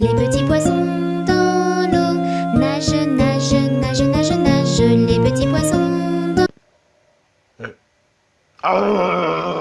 Les petits poissons dans l'eau. Nagent, nagent, nagent, nagent, nagent. Les petits poissons dans euh. Ah.